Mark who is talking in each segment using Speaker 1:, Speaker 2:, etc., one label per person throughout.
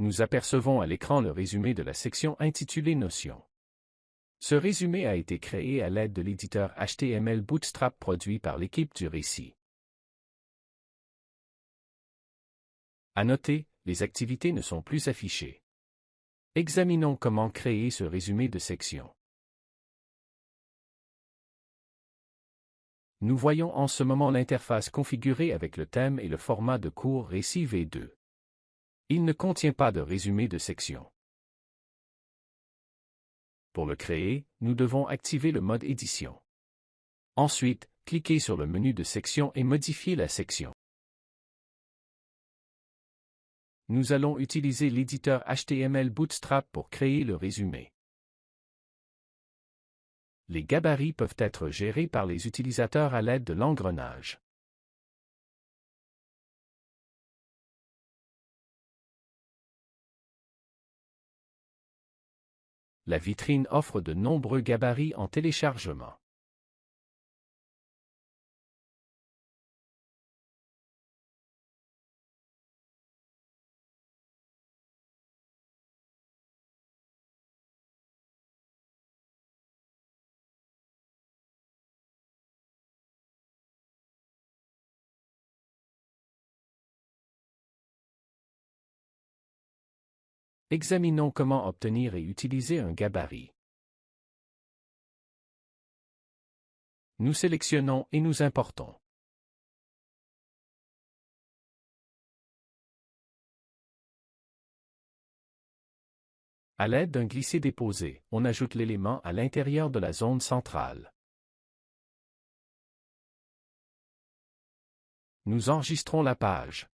Speaker 1: Nous apercevons à l'écran le résumé de la section intitulée Notions. Ce résumé a été créé à l'aide de l'éditeur HTML Bootstrap produit par l'équipe du récit. À noter, les activités ne sont plus affichées. Examinons comment créer ce résumé de section. Nous voyons en ce moment l'interface configurée avec le thème et le format de cours récit V2. Il ne contient pas de résumé de section. Pour le créer, nous devons activer le mode édition. Ensuite, cliquez sur le menu de section et modifier la section. Nous allons utiliser l'éditeur HTML Bootstrap pour créer le résumé. Les gabarits peuvent être gérés par les utilisateurs à l'aide de l'engrenage. La vitrine offre de nombreux gabarits en téléchargement. Examinons comment obtenir et utiliser un gabarit. Nous sélectionnons et nous importons. À l'aide d'un glisser-déposer, on ajoute l'élément à l'intérieur de la zone centrale. Nous enregistrons la page.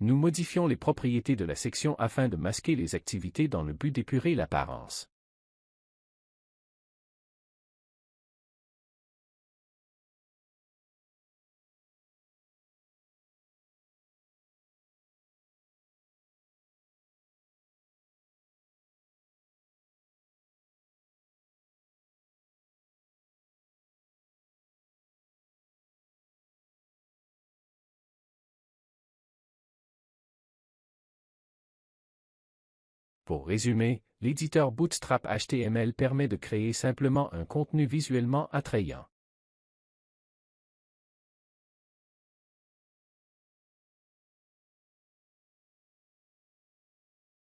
Speaker 1: Nous modifions les propriétés de la section afin de masquer les activités dans le but d'épurer l'apparence. Pour résumer, l'éditeur Bootstrap HTML permet de créer simplement un contenu visuellement attrayant.